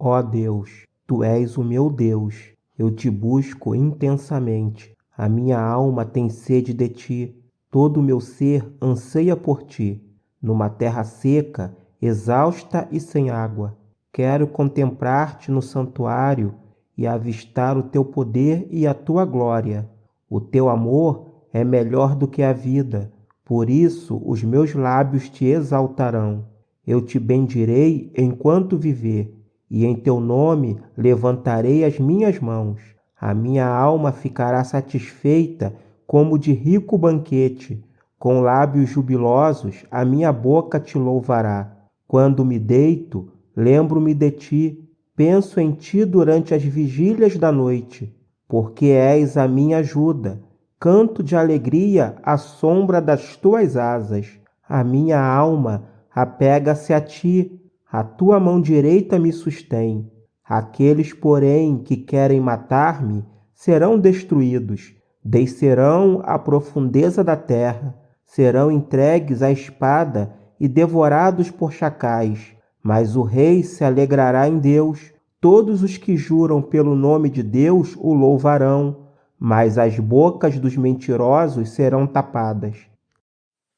Ó Deus, tu és o meu Deus, eu te busco intensamente. A minha alma tem sede de ti, todo o meu ser anseia por ti. Numa terra seca, exausta e sem água, quero contemplar-te no santuário e avistar o teu poder e a tua glória. O teu amor é melhor do que a vida, por isso os meus lábios te exaltarão. Eu te bendirei enquanto viver, e em teu nome levantarei as minhas mãos. A minha alma ficará satisfeita como de rico banquete. Com lábios jubilosos, a minha boca te louvará. Quando me deito, lembro-me de ti, penso em ti durante as vigílias da noite, porque és a minha ajuda. Canto de alegria à sombra das tuas asas. A minha alma apega-se a ti, a tua mão direita me sustém. Aqueles, porém, que querem matar-me serão destruídos, descerão à profundeza da terra, serão entregues à espada e devorados por chacais. Mas o rei se alegrará em Deus, todos os que juram pelo nome de Deus o louvarão, mas as bocas dos mentirosos serão tapadas.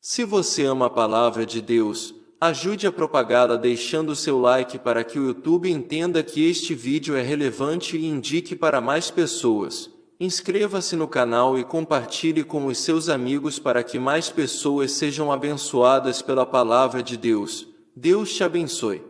Se você ama a palavra de Deus, Ajude a propagá-la deixando seu like para que o YouTube entenda que este vídeo é relevante e indique para mais pessoas. Inscreva-se no canal e compartilhe com os seus amigos para que mais pessoas sejam abençoadas pela palavra de Deus. Deus te abençoe.